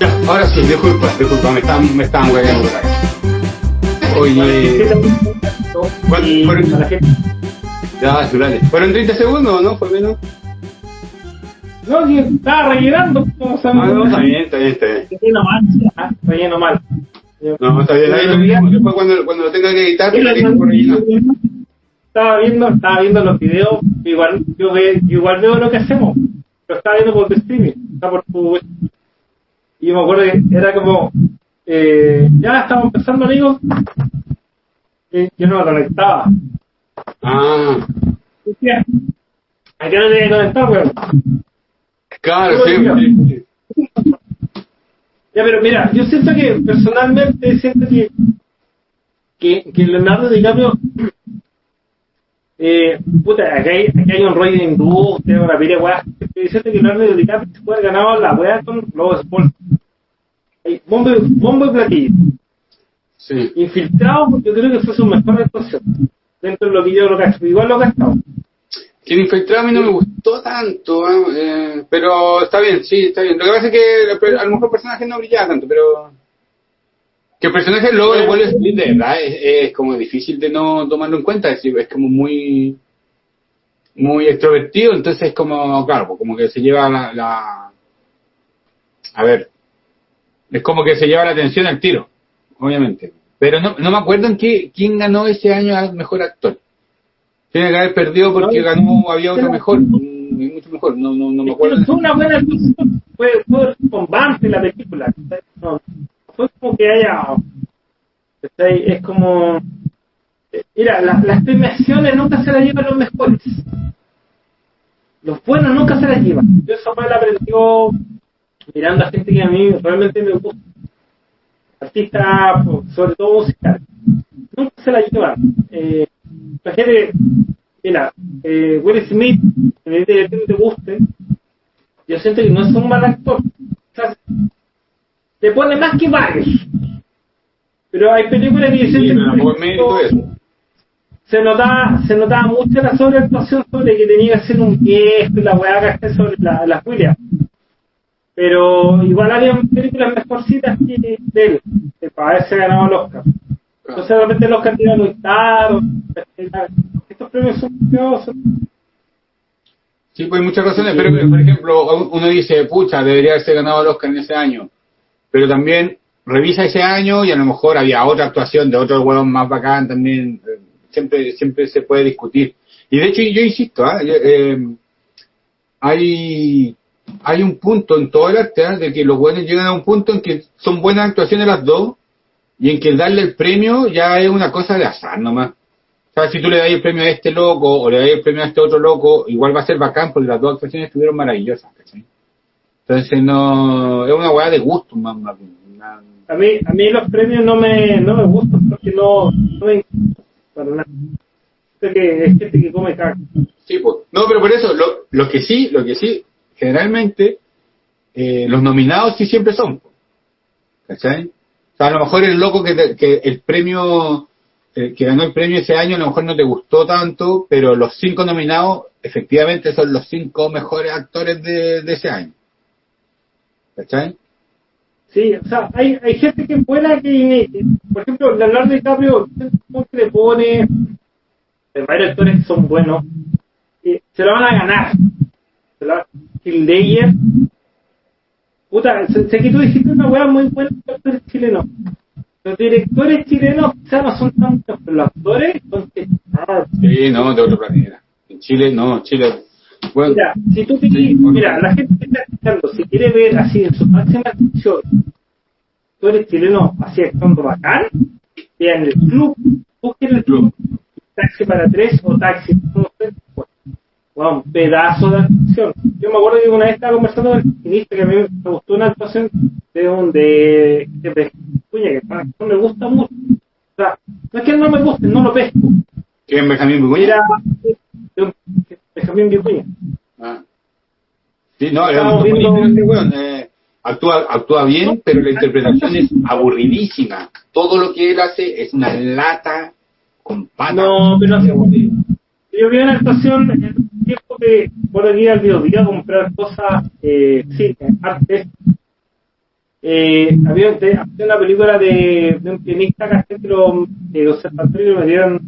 Ya, ahora sí, disculpa, disculpa, me están, me están hueveando por acá. Oye, ¿cuánto- Y fueron- a la gente- ya, dale. ¿Fueron 30 segundos o no? ¿Fue menos? No, sí, estaba rellenando. ¿cómo se Ah, no, está bien, está bien, está bien. Relleno mal, ah, relleno mal. No, está bien, ahí lo cuando, cuando lo tenga que editar, lo dejo por rellenar. Estaba viendo, estaba viendo los videos, igual yo, ve, yo igual veo lo que hacemos, lo estaba viendo por tu streaming, está por tu y me acuerdo que era como eh, ya estamos empezando amigos y yo no me conectaba. Ah, Decía, ¿a qué no te conectar, weón? claro, sí. Ya, pero mira, yo siento que personalmente siento que, que, que Leonardo DiCaprio, eh, puta, aquí hay, aquí hay un rollo de industria, una pila de weas. Yo siento que Leonardo DiCaprio se puede haber ganado la wea con los sports. Hay bombo, bombo y platillo. Sí. Infiltrado, porque yo creo que fue su mejor actuación. Dentro de lo que yo lo gasto. Igual lo gastado. Que el infiltrado a mí no me gustó tanto, ¿eh? Eh, pero está bien, sí, está bien. Lo que pasa es que a lo mejor el personaje no brillaba tanto, pero... Que el personaje luego de Will Smith, de verdad, es, es como difícil de no tomarlo en cuenta, es, como muy muy extrovertido, entonces es como, claro, como que se lleva la, la... A ver, es como que se lleva la atención al tiro, obviamente. Pero no, no me acuerdo en qué, quién ganó ese año al mejor actor. Tiene que haber perdido porque ganó, había otro mejor, mucho mejor, no, no, no me acuerdo. fue una buena. Fue, fue bombante la película. Fue como que haya. Es como. eh, Mira, la- las premiaciones nunca se las llevan los mejores. Los buenos nunca se las llevan. Yo me lo aprendió mirando a gente que a mí realmente me gusta. Artistas, pues, sobre todo musicales. Nunca se las llevan. Eh, imagínate, mira, eh, Will Smith, independientemente de que te guste, yo siento que no es un mal actor. Te pone más que varios. Pero hay películas que Sí, pero que, de se notaba, se notaba mucho la sobreactuación sobre que tenía que ser un viejo y la weá que esté sobre la, la Julia. Pero igual había películas mejorcitas que de él, que para haberse ganado el Oscar. Entonces realmente el Oscar tiene muy tarde. Estos premios son curiosos. Sí, pues hay muchas razones, pero por ejemplo, uno dice, pucha, debería haberse ganado el Oscar en ese año. Pero también revisa ese año y a lo mejor había otra actuación de otro huevón más bacán también. eh, Siempre, siempre se puede discutir. Y de hecho, yo insisto, ¿ah? Eh, hay, hay un punto en todo el arte ¿ah? de que los buenos llegan a un punto en que son buenas actuaciones las dos y en que darle el premio ya es una cosa de azar nomás. O sea, si tú le das el premio a este loco o le das el premio a este otro loco, igual va a ser bacán porque las dos actuaciones estuvieron maravillosas. Entonces no, es una weá de gusto más, más bien, una- A mí, a mí los premios no me, no me gustan porque no, no me para nada. Que es gente que come caca. Sí, pues. No, pero por eso, lo, lo que sí, lo que sí, generalmente, eh, los nominados sí siempre son. ¿Cachai? O sea, a lo mejor el loco que, te- que el premio, eh, que ganó el premio ese año, a lo mejor no te gustó tanto, pero los cinco nominados, efectivamente, son los cinco mejores actores de, de ese año. ¿Cachai? Sí, o sea, hay, hay gente que es buena que, por ejemplo, Leonardo DiCaprio, como que le pone, hay varios actores que son buenos, se lo van a ganar. Se lo- Heath Ledger, puta, sé, que tú dijiste una hueá muy buena de actores chilenos. Los directores chilenos quizás no son tan buenos, pero los actores son ah, Sí, no, de otro planeta. En Chile, no, Chile. Bueno, Mira, si tú te, Sí, bueno. mira, la gente que está escuchando, si quiere ver así en su máxima expresión, tú eres chileno así actuando bacán, vean el club, busquen el club, taxi para tres o taxi, no sé, bueno, un pedazo de actuación. Yo me acuerdo que una vez estaba conversando con el maquinista que a mí me gustó una actuación de un de, de, de Cuña, que no me gusta mucho. O sea, no es que no me guste, no lo pesco. ¿quién Benjamín? Era un- Benjamín Vicuña. Ah. Sí, no, era Estamos muy viendo- este weón, eh, actúa, actúa bien, pero la interpretación es aburridísima. Todo lo que él hace es una lata con patas. No, pero no sé. Yo vi una actuación en el tiempo que por aquí al videodía a comprar cosas, eh, sí, arte. Eh, había, había, una película de, de un pianista que lo, de observatorio me dieron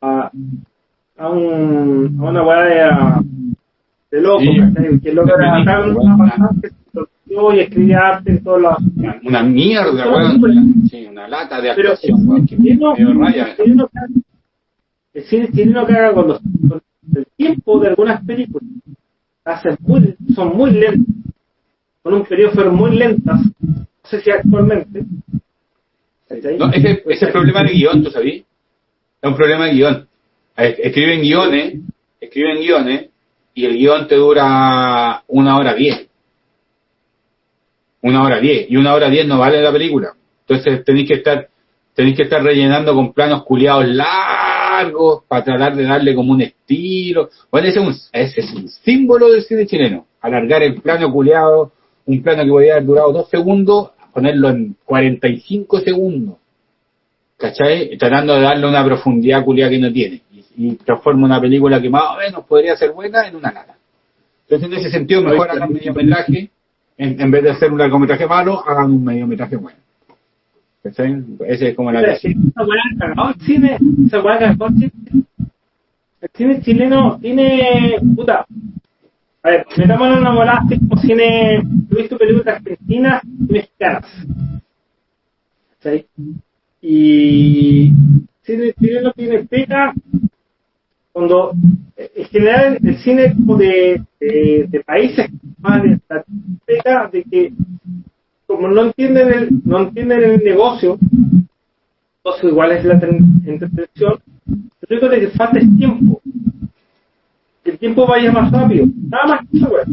a, a, un, a una weá de, de loco, que loco era tan- que se y escribía arte en todos lados. Una, una mierda. Sí, una lata de actuación, weón. Que el cine chileno caga con, los, con el tiempo de algunas películas. Hacen muy, son muy lentas. Con un periodo fueron muy lentas. No sé si actualmente. No, ese, ese es el problema de guion, ¿tú sabías? Es un problema de guion. Es- Escriben guiones, escriben guiones, y el guion te dura una hora diez. Una hora diez. Y una hora diez no vale la película. Entonces tenéis que estar, tenéis que estar rellenando con planos culiados largos para tratar de darle como un estilo. Bueno, ese es un, ese es un símbolo del cine chileno. Alargar el plano culiado, un plano que podría haber durado dos segundos, ponerlo en 45 segundos. ¿cachai? Tratando de darle una profundidad culiada que no tiene. Y, transforma una película que más o menos podría ser buena en una nada. Entonces, en ese sentido, mejor hagan un mediometraje, en, en vez de hacer un largometraje malo, hagan un mediometraje bueno. ¿Cachai? Ese es como la cagó el cine, chileno tiene, puta, a ver, metámonos en una volada como cine, he visto películas argentinas y mexicanas. ¿Cachai? Y cine chileno tiene pega cuando, eh, en general, el cine como de, países más de la pega de que como no entienden el, no entienden el negocio, igual es la ten- entretención, lo único que falta es tiempo. Que el tiempo vaya más rápido. Nada más que eso, güey.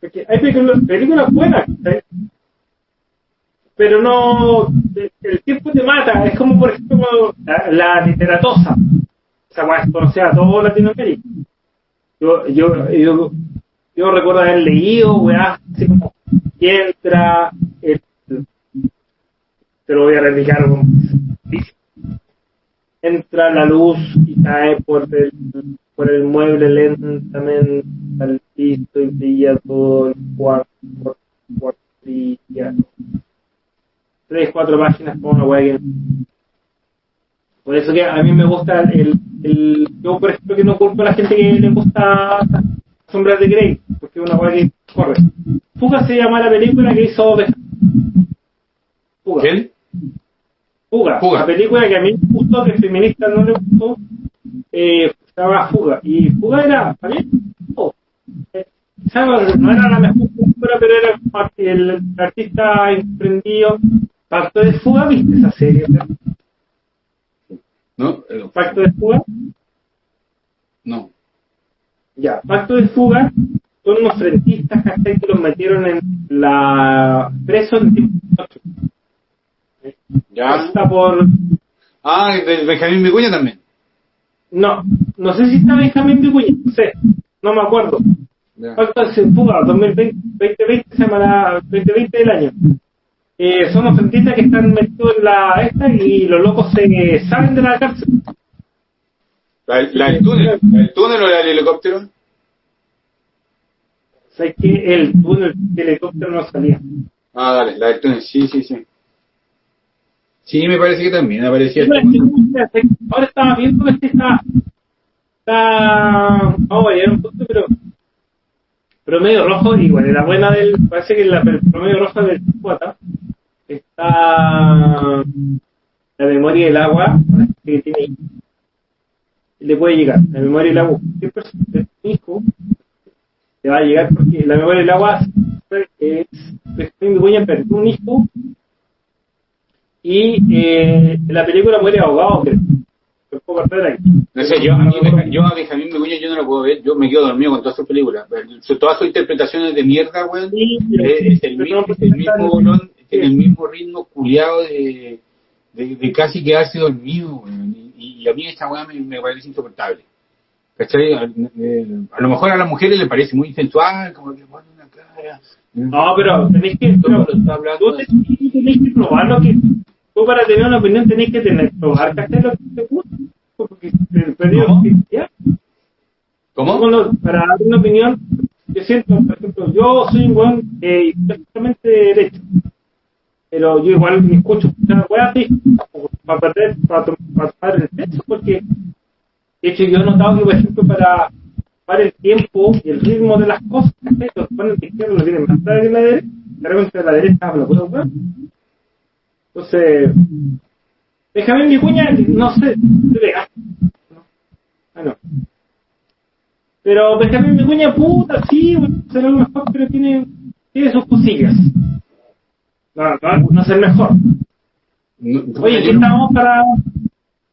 Porque hay películas, películas buenas, pero no, el tiempo te mata. Es como, por ejemplo, la, la literatosa. Esa weá es a todo Latinoamérica. Yo, yo, yo, yo recuerdo haber leído, weá, así como, entra, el, te lo voy a replicar entra la luz y cae por el, por el mueble lentamente al piso y brilla todo el cuarto, cuarto brilla. Tres, cuatro páginas con una weá por eso que a mí me gusta el, el yo por ejemplo que no culpo a la gente que le gusta Sombras de Grey, porque es una weá que corre. Fuga se llama la película que hizo Fuga. ¿Quién? Fuga. Fuga. La película que a mí me gustó, que feminista no le gustó, eh, se llama Fuga. Y Fuga era, ¿está bien? Oh. Eh, no, era la mejor película, pero era el, el artista emprendido. Pacto de Fuga, ¿viste esa serie? ¿No? Eh, Pacto de Fuga. No. Ya, Pacto de Fuga son unos frentistas que los metieron en la preso en tiempo ¿Ya? Está por Ah, de Benjamín Vicuña también. no, no sé si está Benjamín Vicuña, no sé, no me acuerdo. Ya. Pacto de Fuga 2020, 2020 se llama la 2020 del año. Eh, son unos frentistas que están metidos en la esta y los locos se salen de la cárcel. ¿La, la del túnel? ¿La del túnel o la del helicóptero? O sea, que el túnel del helicóptero no salía. Ah, dale, la del túnel, sí, sí, sí. Sí, me parece que también aparecía. Sí, Ahora estaba viendo que este está. Está. Vamos a llegar a un punto, pero. Promedio rojo, igual, la buena del. Parece que la el promedio rojo del cuata está. La memoria del agua, que tiene. Le puede llegar. La memoria del agua. ¿Qué persona tiene un hijo? Le va a llegar porque la memoria del agua es. Begoña un hijo y eh, la película muere ahogado, creo. Lo puedo cortar aquí. No sé, yo a, mí, yo a Benjamín Vicuña yo no lo puedo ver, yo me quedo dormido con todas sus películas. Todas sus interpretaciones de mierda, weón. Sí, Es, es el mismo, el mismo bolón, tiene el mismo ritmo culiado de, de, de casi quedarse dormido. Y, y a mí esta weá me, me parece insoportable. ¿Cachai? A, eh, a lo mejor a las mujeres les parece muy sensual, como que pone una cara. No, pero tenéis que, pero, tú tenés, tenéis que probar lo que, tú para tener una opinión tenéis que tener, probar, ¿cachai? Lo que te gusta. porque periodo ¿Cómo? ¿ya? ¿Cómo? Bueno, para dar una opinión, yo siento, por ejemplo, yo soy un weón eh, derecho, pero yo igual me escucho weas así, para perder, para, para tomar el peso, porque de hecho yo he notado que, por ejemplo, para para el tiempo y el ritmo de las cosas, ¿cachai? los ponen de izquierda lo tienen más tarde que la derecha, de repente la derecha habla puro weón. Entonces, Benjamín Vicuña, no sé, te pegaste. ¿no? Ah, no. Pero Benjamín Vicuña, puta, sí, bueno, será lo mejor, pero tiene, tiene sus cosillas. No, no, no es el mejor. No, Oye, yo no- estamos para.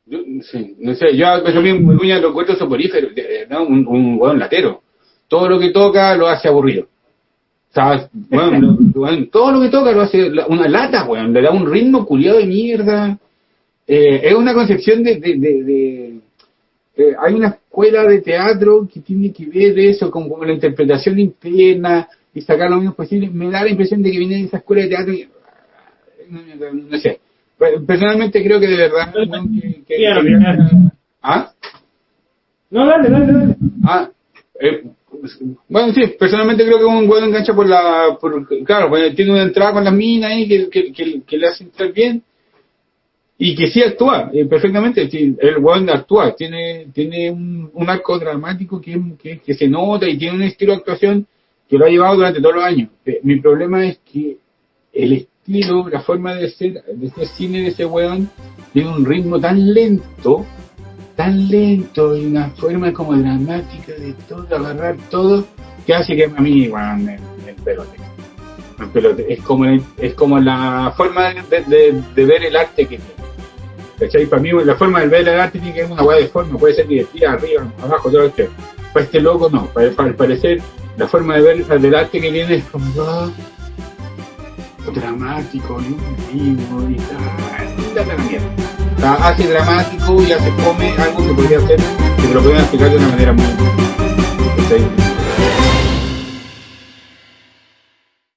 Yo, sí, no sé, yo Benjamín Vicuña lo encuentro soporífero, ¿no? un, un buen latero. Todo lo que toca lo hace aburrido. O sea, bueno, lo- bueno, todo lo que toca lo hace una lata, weón, le da un ritmo culiado de mierda. Eh, es una concepción de... de, de, de- eh, hay una escuela de teatro que tiene que ver eso, con, con la interpretación interna y sacar lo menos posible. Me da la impresión de que viene de esa escuela de teatro y... No, no- sé. Personalmente creo que de verdad... que- que- que-. ¿Ah? No, dale, dale, dale. Ah, eh, bueno, sí, personalmente creo que un buen engancha por la. Por, claro, pues, tiene una entrada con las minas ahí que, que, le hace entrar bien y que sí actúa eh, perfectamente. sí, el buen actúa, tiene tiene un, un arco dramático que, que, que se nota y tiene un estilo de actuación que lo ha llevado durante todos los años. Eh, mi problema es que el la forma de ser, de ser cine de ese weón tiene un ritmo tan lento tan lento y una forma como dramática de todo, agarrar todo, que hace que a mí, me, me pelote. Me pelote. Es como, es como la forma de, ver el arte que tiene. Para mí la forma de ver el arte tiene que ser una hueá de forma, puede ser divertida, arriba, abajo, todo esto. Para este loco no, para, para al parecer la forma de ver del arte que tiene es como ah, dramático y un ritmo y sea, hace dramático y hace come algo que podría hacer, que lo podrían explicar de una manera muy...